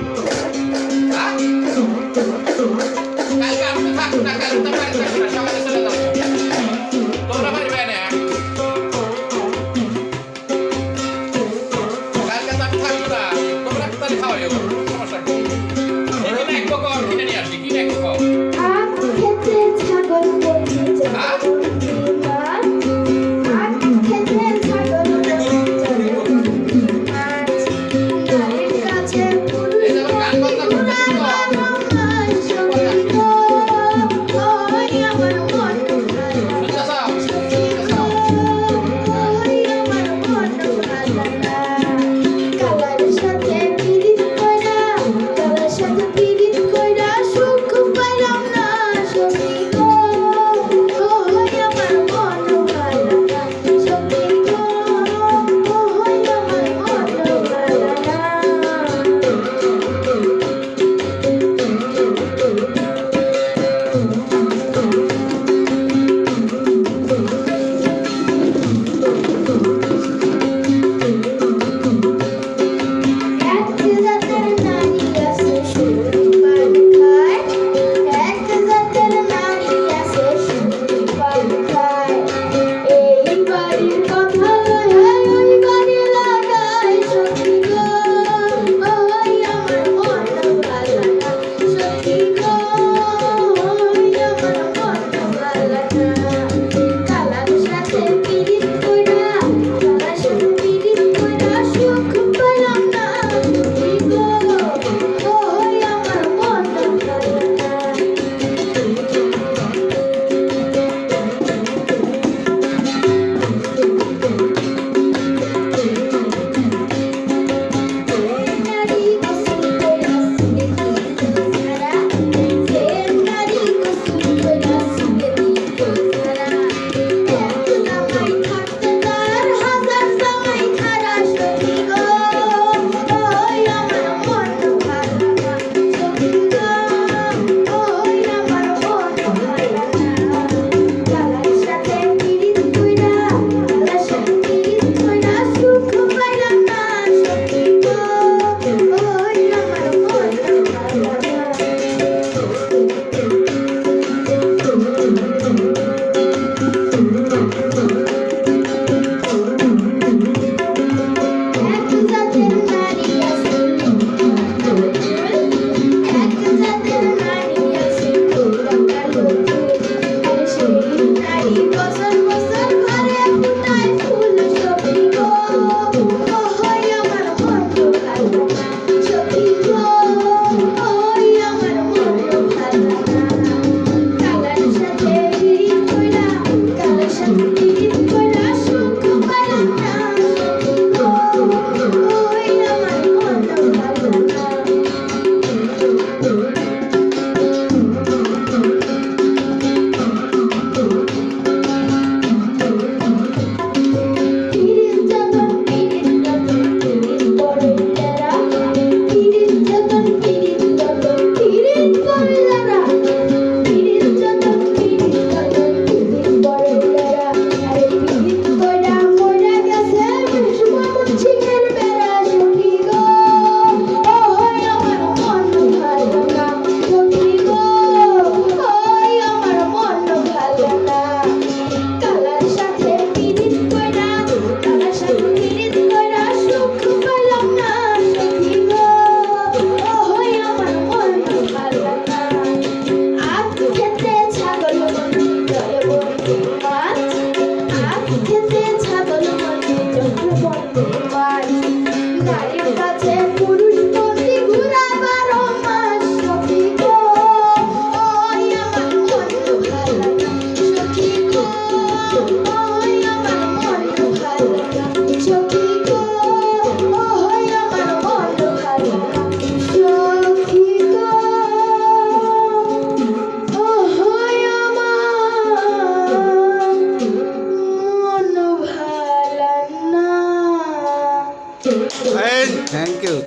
Hả?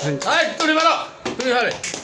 はい、取り払う。り払。